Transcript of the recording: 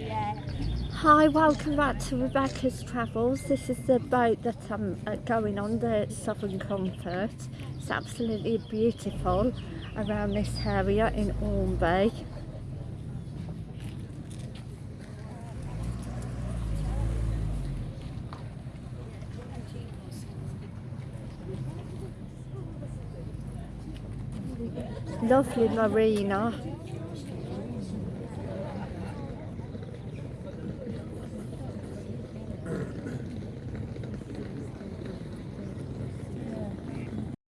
Hi, welcome back to Rebecca's Travels. This is the boat that I'm uh, going on, the Southern Comfort. It's absolutely beautiful around this area in Ormby. Lovely marina.